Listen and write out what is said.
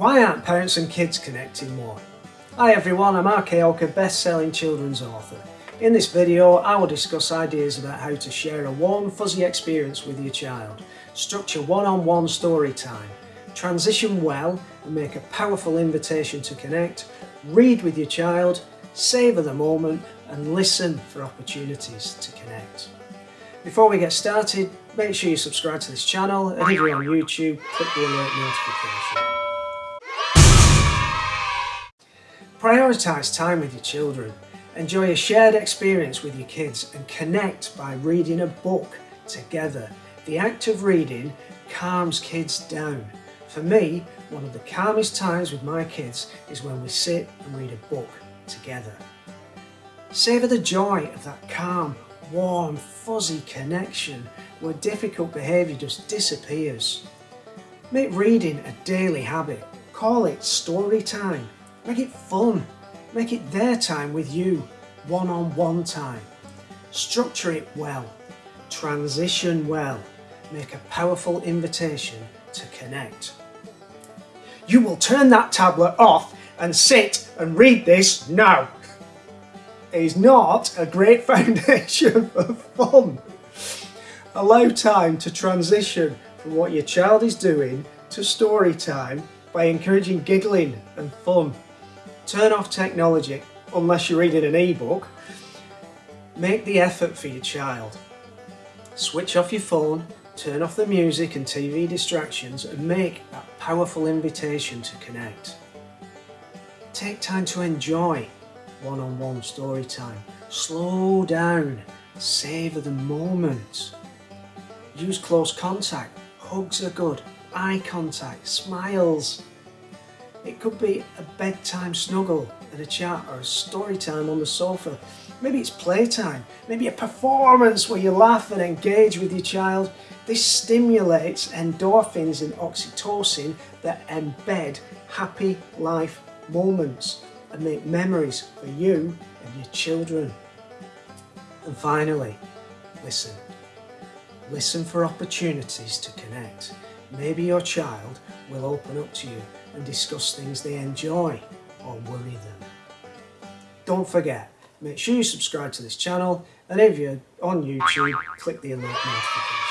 Why aren't parents and kids connecting more? Hi everyone, I'm RK Oka, best-selling children's author. In this video, I will discuss ideas about how to share a warm, fuzzy experience with your child, structure one-on-one -on -one story time, transition well and make a powerful invitation to connect, read with your child, savour the moment and listen for opportunities to connect. Before we get started, make sure you subscribe to this channel and if you're on YouTube, click the alert notification. Prioritise time with your children. Enjoy a shared experience with your kids and connect by reading a book together. The act of reading calms kids down. For me, one of the calmest times with my kids is when we sit and read a book together. Savour the joy of that calm, warm, fuzzy connection where difficult behaviour just disappears. Make reading a daily habit. Call it story time. Make it fun. Make it their time with you, one-on-one -on -one time. Structure it well. Transition well. Make a powerful invitation to connect. You will turn that tablet off and sit and read this now. It is not a great foundation for fun. Allow time to transition from what your child is doing to story time by encouraging giggling and fun. Turn off technology unless you're reading an ebook. Make the effort for your child. Switch off your phone, turn off the music and TV distractions and make that powerful invitation to connect. Take time to enjoy one-on-one -on -one story time. Slow down, savour the moment. Use close contact, hugs are good, eye contact, smiles. It could be a bedtime snuggle and a chat or a story time on the sofa. Maybe it's playtime, maybe a performance where you laugh and engage with your child. This stimulates endorphins and oxytocin that embed happy life moments and make memories for you and your children. And finally, listen. Listen for opportunities to connect. Maybe your child will open up to you and discuss things they enjoy or worry them. Don't forget, make sure you subscribe to this channel and if you're on YouTube, click the alert notification.